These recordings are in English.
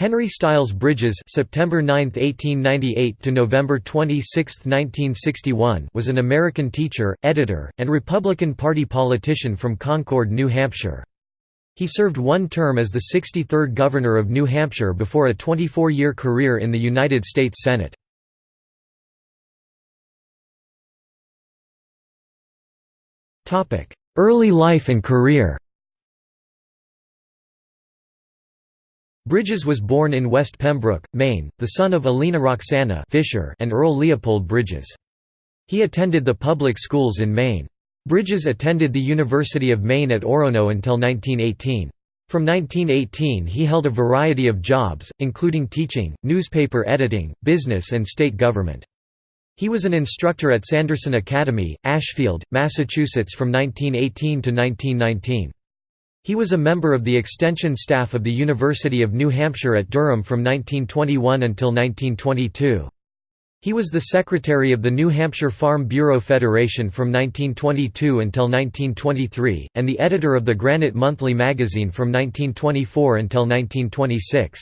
Henry Styles Bridges (September 9, 1898 to November 26, 1961) was an American teacher, editor, and Republican Party politician from Concord, New Hampshire. He served one term as the 63rd governor of New Hampshire before a 24-year career in the United States Senate. Early life and career Bridges was born in West Pembroke, Maine, the son of Alina Roxana Fisher and Earl Leopold Bridges. He attended the public schools in Maine. Bridges attended the University of Maine at Orono until 1918. From 1918 he held a variety of jobs, including teaching, newspaper editing, business and state government. He was an instructor at Sanderson Academy, Ashfield, Massachusetts from 1918 to 1919. He was a member of the extension staff of the University of New Hampshire at Durham from 1921 until 1922. He was the secretary of the New Hampshire Farm Bureau Federation from 1922 until 1923, and the editor of the Granite Monthly magazine from 1924 until 1926.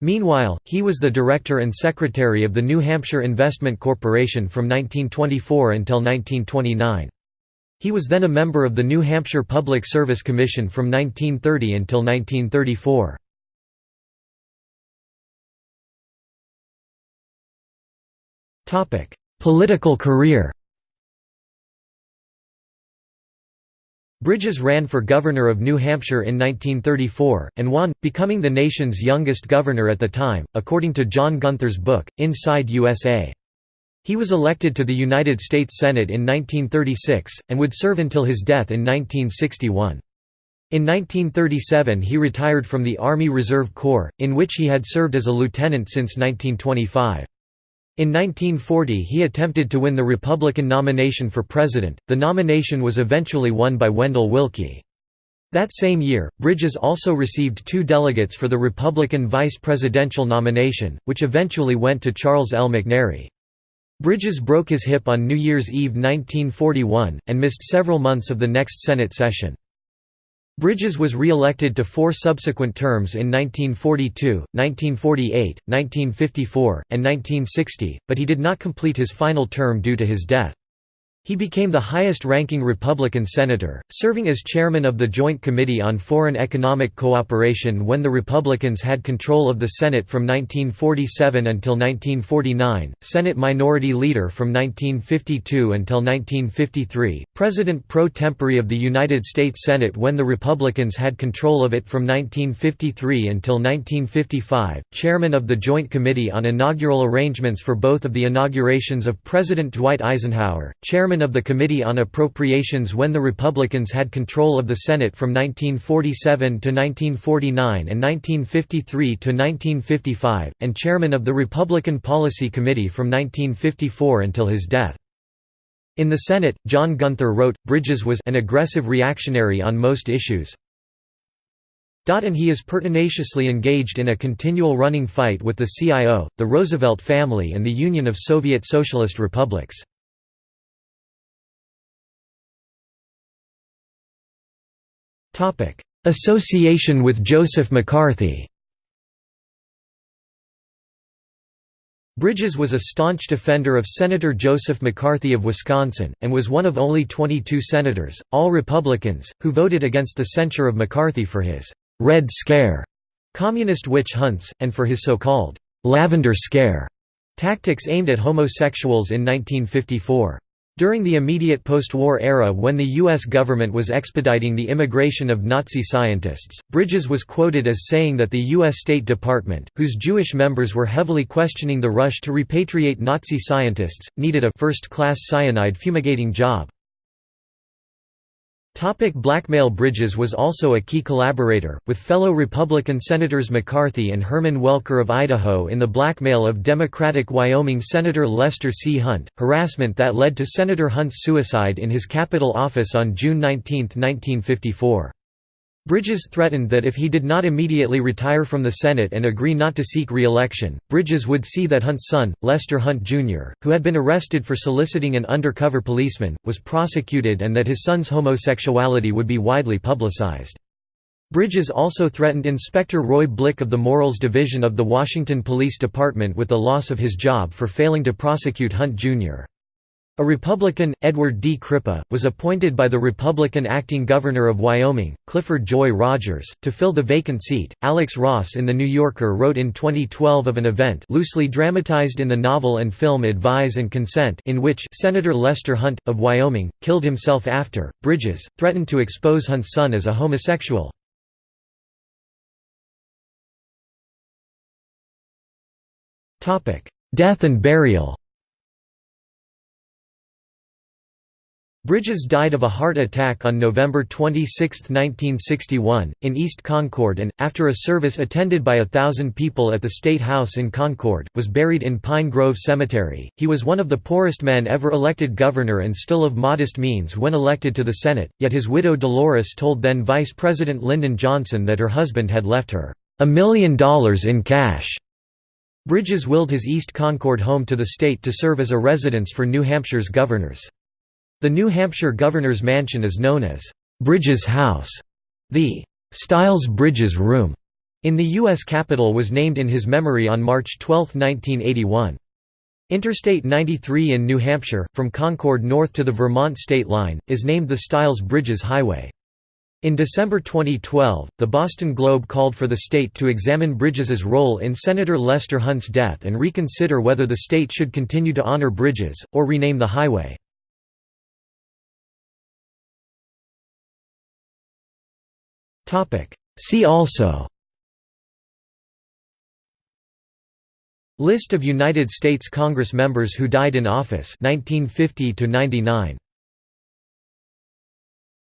Meanwhile, he was the director and secretary of the New Hampshire Investment Corporation from 1924 until 1929. He was then a member of the New Hampshire Public Service Commission from 1930 until 1934. Political career Bridges ran for governor of New Hampshire in 1934, and won, becoming the nation's youngest governor at the time, according to John Gunther's book, Inside USA. He was elected to the United States Senate in 1936, and would serve until his death in 1961. In 1937 he retired from the Army Reserve Corps, in which he had served as a lieutenant since 1925. In 1940 he attempted to win the Republican nomination for president, the nomination was eventually won by Wendell Willkie. That same year, Bridges also received two delegates for the Republican vice presidential nomination, which eventually went to Charles L. McNary. Bridges broke his hip on New Year's Eve 1941, and missed several months of the next Senate session. Bridges was re-elected to four subsequent terms in 1942, 1948, 1954, and 1960, but he did not complete his final term due to his death. He became the highest-ranking Republican senator, serving as chairman of the Joint Committee on Foreign Economic Cooperation when the Republicans had control of the Senate from 1947 until 1949, Senate Minority Leader from 1952 until 1953, President pro tempore of the United States Senate when the Republicans had control of it from 1953 until 1955, Chairman of the Joint Committee on Inaugural Arrangements for both of the inaugurations of President Dwight Eisenhower, Chairman chairman of the Committee on Appropriations when the Republicans had control of the Senate from 1947 to 1949 and 1953 to 1955, and chairman of the Republican Policy Committee from 1954 until his death. In the Senate, John Gunther wrote, Bridges was an aggressive reactionary on most issues, and he is pertinaciously engaged in a continual running fight with the CIO, the Roosevelt family and the Union of Soviet Socialist Republics. Association with Joseph McCarthy Bridges was a staunch defender of Senator Joseph McCarthy of Wisconsin, and was one of only 22 senators, all Republicans, who voted against the censure of McCarthy for his «Red Scare» communist witch hunts, and for his so-called «Lavender Scare» tactics aimed at homosexuals in 1954. During the immediate post-war era when the U.S. government was expediting the immigration of Nazi scientists, Bridges was quoted as saying that the U.S. State Department, whose Jewish members were heavily questioning the rush to repatriate Nazi scientists, needed a first-class cyanide fumigating job. Topic blackmail Bridges was also a key collaborator, with fellow Republican Senators McCarthy and Herman Welker of Idaho in the blackmail of Democratic Wyoming Senator Lester C. Hunt, harassment that led to Senator Hunt's suicide in his Capitol office on June 19, 1954. Bridges threatened that if he did not immediately retire from the Senate and agree not to seek re-election, Bridges would see that Hunt's son, Lester Hunt Jr., who had been arrested for soliciting an undercover policeman, was prosecuted and that his son's homosexuality would be widely publicized. Bridges also threatened Inspector Roy Blick of the Morals Division of the Washington Police Department with the loss of his job for failing to prosecute Hunt, Jr. A Republican, Edward D. Crippa, was appointed by the Republican acting governor of Wyoming, Clifford Joy Rogers, to fill the vacant seat. Alex Ross in The New Yorker wrote in 2012 of an event loosely dramatized in the novel and film Advise and Consent in which Senator Lester Hunt, of Wyoming, killed himself after, Bridges, threatened to expose Hunt's son as a homosexual. Death and burial Bridges died of a heart attack on November 26, 1961, in East Concord and, after a service attended by a thousand people at the State House in Concord, was buried in Pine Grove Cemetery. He was one of the poorest men ever elected governor and still of modest means when elected to the Senate, yet his widow Dolores told then Vice President Lyndon Johnson that her husband had left her, a million dollars in cash. Bridges willed his East Concord home to the state to serve as a residence for New Hampshire's governors. The New Hampshire Governor's Mansion is known as Bridges House. The Styles-Bridges Room in the U.S. Capitol was named in his memory on March 12, 1981. Interstate 93 in New Hampshire, from Concord north to the Vermont state line, is named the Styles-Bridges Highway. In December 2012, the Boston Globe called for the state to examine Bridges's role in Senator Lester Hunt's death and reconsider whether the state should continue to honor Bridges, or rename the highway. See also. List of United States Congress members who died in office 1950 to 99